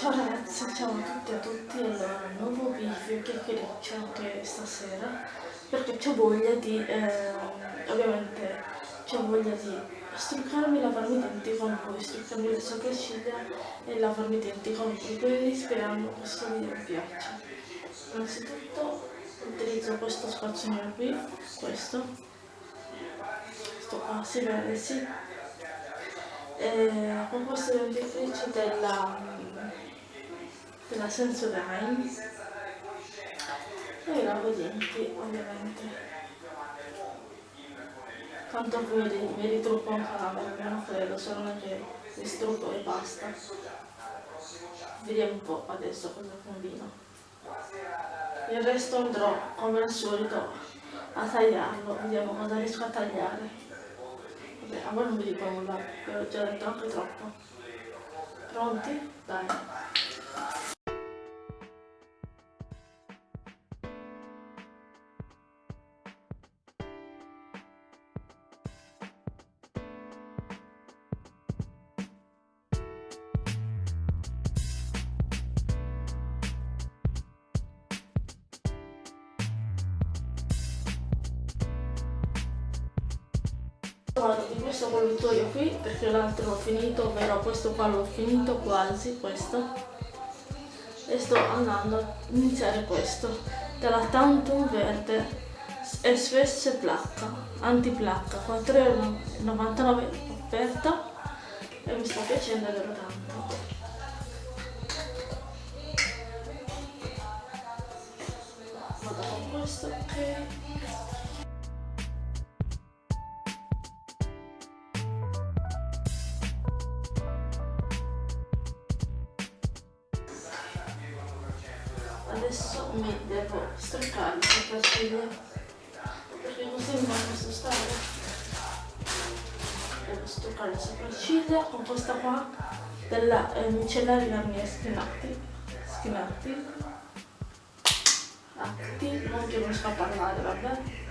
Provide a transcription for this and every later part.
Ciao ragazzi, ciao a tutti e a tutti, allora nuovo video chiacchiericcio anche stasera perché c'ho voglia di, eh, ovviamente c'ho voglia di struccarmi lavarmi i denti con voi, struccarmi le sopracciglia e lavarmi i denti con voi, quindi speriamo che questo video vi piaccia. Innanzitutto utilizzo questo spazzolino qui, questo, questo qua, si vede, sì, e con questo dentifricio della della Sensodyne e i denti ovviamente. Tanto poi mi ritrucco anche la perché non credo solo che mi strucco e basta. Vediamo un po' adesso cosa combino. Il resto andrò come al solito a tagliarlo. Vediamo cosa riesco a tagliare. Vabbè a voi non vi dico nulla vi ho già detto anche troppo. Pronti? dai vado di questo colluttorio qui perché l'altro l'ho finito ovvero questo qua l'ho finito quasi questo. E sto andando a iniziare questo. Della Tantum Verde. SVS placca antiplacca 4,99€ offerta e mi sta piacendo davvero tanto adesso mi devo struccare le sopracciglia perché mi posso stare. Devo struccare le sopracciglia con questa qua della eh, micellari Garnier Skinati Skinati Atti non che non a parlare vabbè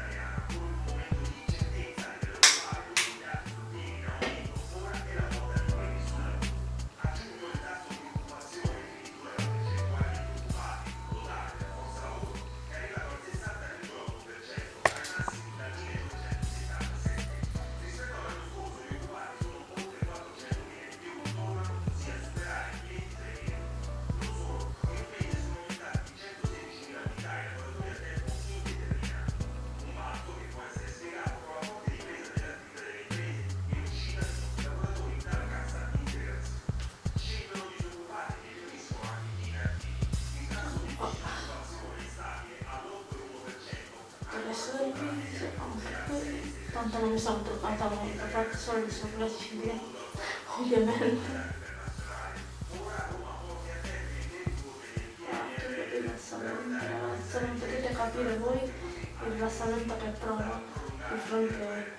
tanto non mi sono truccata molto, ho fatto solo le sopracciglia, ovviamente. Non potete capire voi il rilassamento che provo di fronte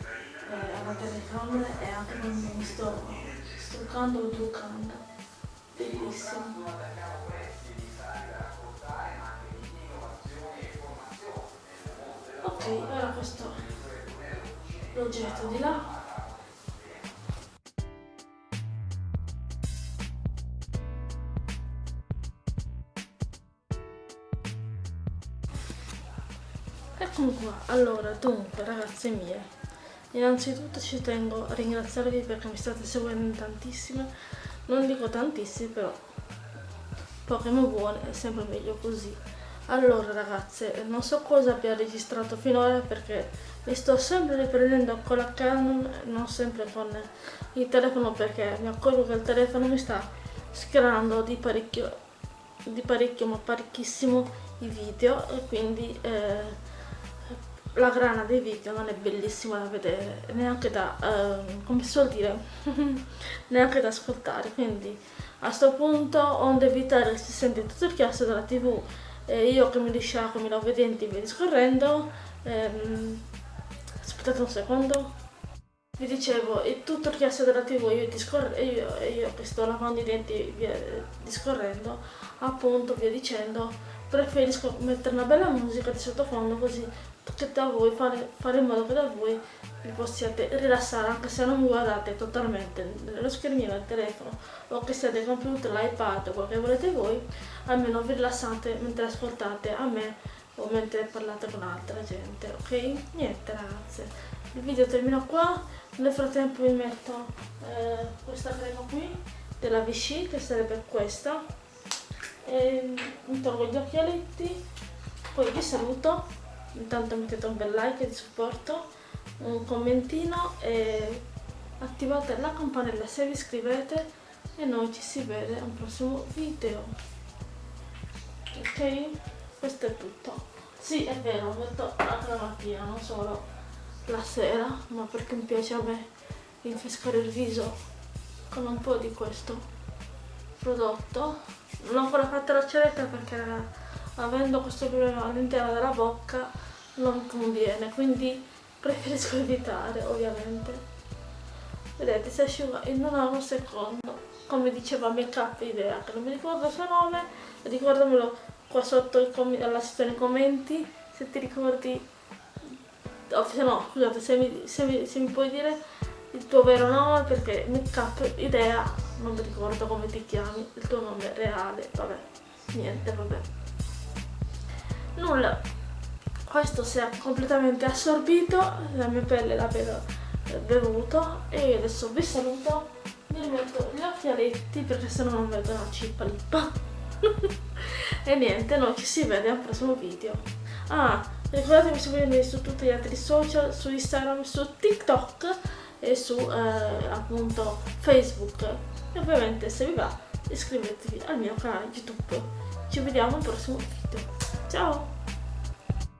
eh, alla telecamera e anche quando mi sto struccando o truccando. Bellissimo. Ok, ora questo lo getto di là. Eccomi qua, allora dunque ragazze mie, innanzitutto ci tengo a ringraziarvi perché mi state seguendo tantissime, non dico tantissime però poche ma buone è sempre meglio così. Allora ragazze, non so cosa abbia registrato finora perché mi sto sempre riprendendo con la Canon, non sempre con il telefono perché mi accorgo che il telefono mi sta scrando di parecchio, di parecchio ma parecchissimo i video e quindi eh, la grana dei video non è bellissima da vedere, neanche da, eh, come si suol dire, neanche da ascoltare, quindi a questo punto onde evitare che si sente tutto il chiasso della tv e io che mi risciacquo, mi lavo i denti via discorrendo ehm, aspettate un secondo. Vi dicevo è tutto il chiasso della tv io, io, io che sto lavando i denti via discorrendo appunto via dicendo preferisco mettere una bella musica di sottofondo così che da voi fare, fare in modo che da voi vi possiate rilassare anche se non guardate totalmente nello schermino del telefono o che siate computer, l'iPad o quel che volete voi, almeno vi rilassate mentre ascoltate a me o mentre parlate con altra gente, ok? Niente ragazze, il video termina qua, nel frattempo vi metto eh, questa crema qui della Vichy che sarebbe questa. E mi tolgo gli occhialetti, poi vi saluto, intanto mettete un bel like di supporto un commentino e attivate la campanella se vi iscrivete e noi ci si vede a un prossimo video. Ok? Questo è tutto. Sì è vero metto anche la mattina non solo la sera ma perché mi piace a me rinfrescare il viso con un po' di questo prodotto. Non ho ancora fatto la ceretta perché avendo questo problema all'interno della bocca non conviene quindi preferisco evitare ovviamente. Vedete si asciuga in un secondo. Come diceva Make Up Idea che non mi ricordo il suo nome ricordamelo qua sotto alla sezione commenti. Se ti ricordi oh, se no scusate se mi, se, mi, se mi puoi dire il tuo vero nome perché Make Up Idea non mi ricordo come ti chiami il tuo nome reale vabbè niente vabbè. Nulla questo si è completamente assorbito la mia pelle l'ha bevuto e adesso vi saluto. Mi rimetto gli occhialetti perché se no non vedo una cippa lippa e niente noi ci si vede al prossimo video. Ah ricordatevi di seguirmi su tutti gli altri social su instagram su tiktok e su eh, appunto facebook. E ovviamente se vi va iscrivetevi al mio canale youtube. Ci vediamo al prossimo video. Ciao